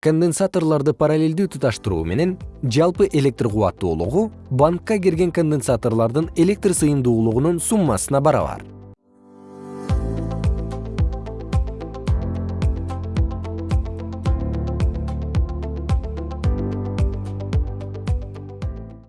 конденсаторлорду параллелдүү туташтыруу менен жалпы электр кубаттуулугу банкка кирген конденсаторлордун электр сыйымдуулугунун суммасына барабар.